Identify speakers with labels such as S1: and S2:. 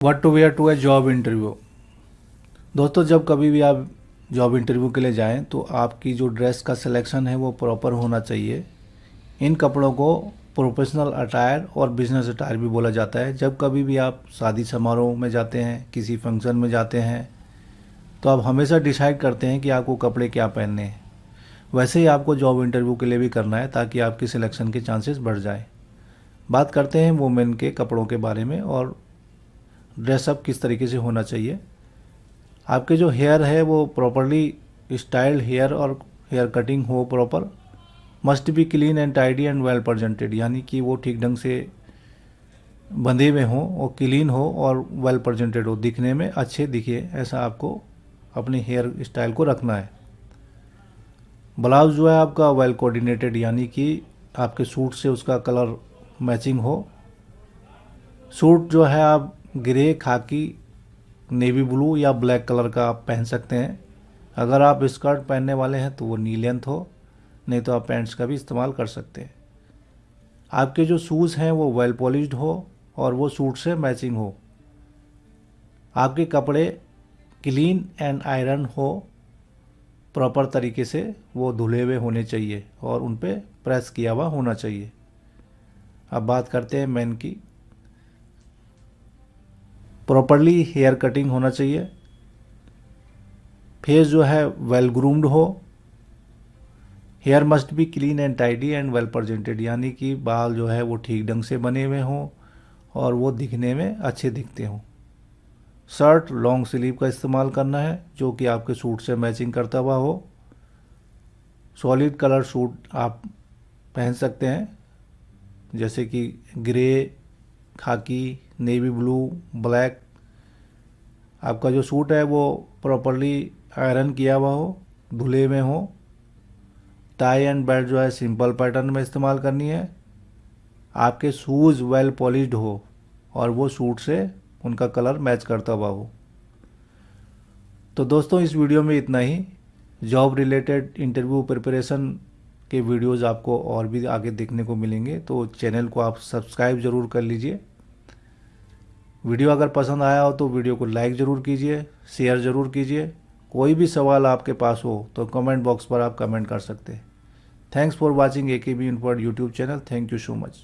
S1: What to wear to a job interview दोस्तों, जब कभी भी आप जॉब इंटरव्यू के लिए जाएँ तो आपकी जो ड्रेस का सिलेक्शन है, वो प्रॉपर होना चाहिए। इन कपड़ों को प्रोफेशनल अटायर और बिज़नेस अटायर भी बोला जाता है। जब कभी भी आप शादी समारोह में जाते हैं, किसी फ़ंक्शन में जाते हैं तो आप हमेशा डिसाइड करते हैं कि आपको कपड़े क्या पहनने हैं। वैसे ही आपको जॉब इंटरव्यू के लिए भी करना है, ताकि आपकी सिलेक्शन के चांसेस बढ़ जाए। बात करते हैं वुमेन के कपड़ों के बारे में और ड्रेसअप किस तरीके से होना चाहिए। आपके जो हेयर है वो प्रॉपरली स्टाइल्ड हेयर और हेयर कटिंग हो proper must be clean and tidy and well presented यानी कि वो ठीक ढंग से बंधे हुए हों और क्लीन हो और वेल प्रजेंटेड हो। दिखने में अच्छे दिखे, ऐसा आपको अपने हेयर स्टाइल को रखना है। ब्लाउज जो है आपका वेल कोऑर्डिनेटेड यानी कि आपके सूट से उसका कलर मैचिंग हो। सूट जो है आप ग्रे खाकी नेवी ब्लू या ब्लैक कलर का आप पहन सकते हैं। अगर आप स्कर्ट पहनने वाले हैं तो वो नी लेंथ हो, नहीं तो आप पैंट्स का भी इस्तेमाल कर सकते हैं। आपके जो शूज़ हैं वो वेल पॉलिश्ड हो और वो सूट से मैचिंग हो। आपके कपड़े क्लीन एंड आयरन हो प्रॉपर तरीके से वो धुले हुए होने चाहिए और उन पर प्रेस किया हुआ होना चाहिए। अब बात करते हैं मैन की। प्रॉपरली हेयर कटिंग होना चाहिए। फेस जो है वेल ग्रूम्ड हो। Hair must be clean and tidy and well presented यानी कि बाल जो है, वो ठीक ढंग से बने हुए हों और वो दिखने में अच्छे दिखते हों। शर्ट लॉन्ग स्लीव का इस्तेमाल करना है, जो कि आपके सूट से मैचिंग करता हुआ हो। सॉलिड कलर सूट आप पहन सकते हैं, जैसे कि grey khaki, navy blue, black. आपका जो सूट है वो प्रॉपरली आयरन किया हुआ हो, धुले में हो। टाई एंड बेल्ट जो है सिंपल पैटर्न में इस्तेमाल करनी है। आपके शूज़ वेल पॉलिश्ड हो और वो सूट से उनका कलर मैच करता हुआ हो। तो दोस्तों, इस वीडियो में इतना ही। जॉब रिलेटेड इंटरव्यू प्रिपरेशन के वीडियोज़ आपको और भी आगे देखने को मिलेंगे तो चैनल को आप सब्सक्राइब ज़रूर कर लीजिए। वीडियो अगर पसंद आया हो तो वीडियो को लाइक ज़रूर कीजिए, शेयर ज़रूर कीजिए। कोई भी सवाल आपके पास हो तो कमेंट बॉक्स पर आप कमेंट कर सकते हैं। Thanks for watching A K B in YouTube channel. Thank you so much.